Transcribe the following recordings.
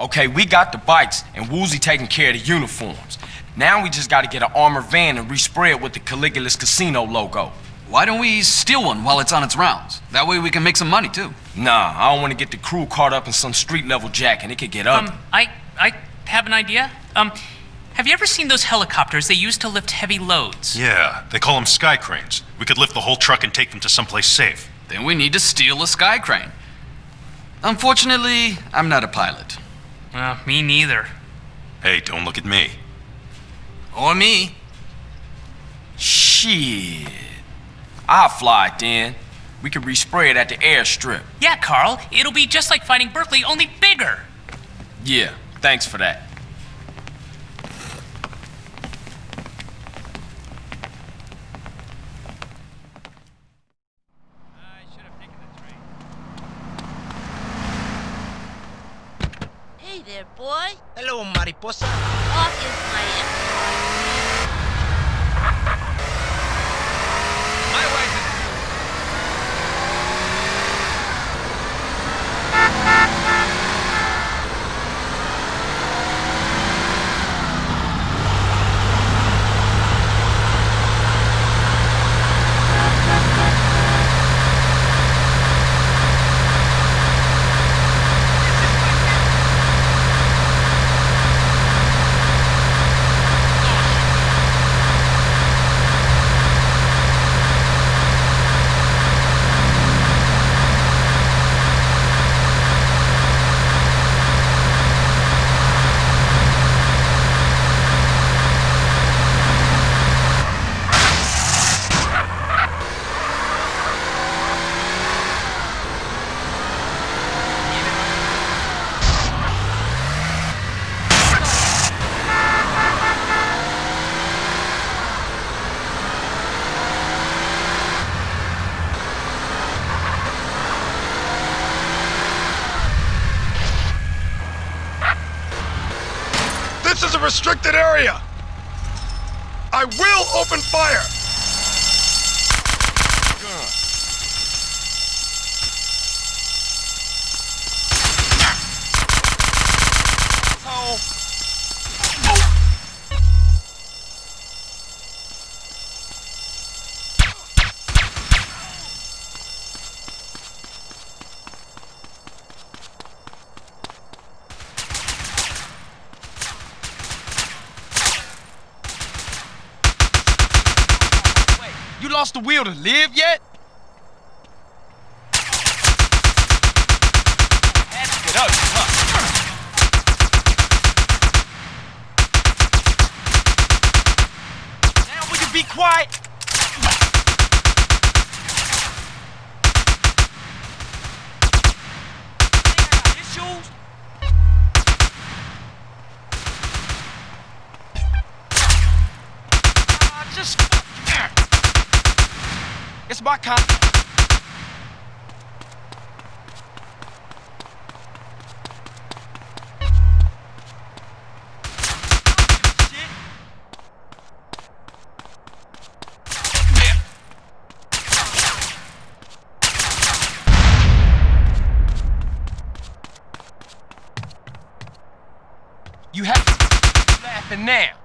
Okay, we got the bikes, and Woozie taking care of the uniforms. Now we just gotta get an armored van and respray it with the Caligula's Casino logo. Why don't we steal one while it's on its rounds? That way we can make some money, too. Nah, I don't want to get the crew caught up in some street-level jack, and it could get ugly. Um, I, I have an idea. Um, have you ever seen those helicopters they use to lift heavy loads? Yeah, they call them sky cranes. We could lift the whole truck and take them to someplace safe. Then we need to steal a sky crane. Unfortunately, I'm not a pilot. Well, me neither. Hey, don't look at me. Or me. Shit. I'll fly it then. We could respray it at the airstrip. Yeah, Carl, it'll be just like fighting Berkley, only bigger. Yeah, thanks for that. There, boy. Hello, mariposa. Off is my My This is a restricted area! I will open fire! You lost the will to live yet? Now will you be quiet? Just it's my con. You have to laughing now.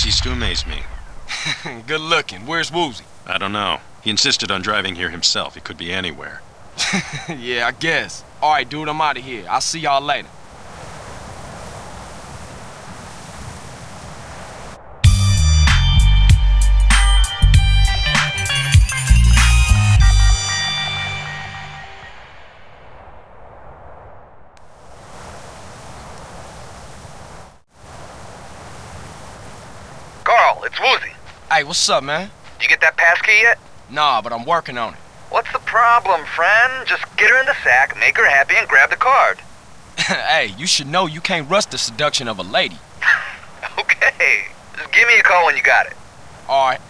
CJ. You never cease to amaze me. Good looking. Where's Woozie? I don't know. He insisted on driving here himself. He could be anywhere. yeah, I guess. All right, dude, I'm out of here. I'll see y'all later. It's Woozie. Hey, what's up, man? Did you get that passkey yet? Nah, but I'm working on it. What's the problem, friend? Just get her in the sack, make her happy, and grab the card. hey, you should know you can't rush the seduction of a lady. Okay. Just give me a call when you got it. All right.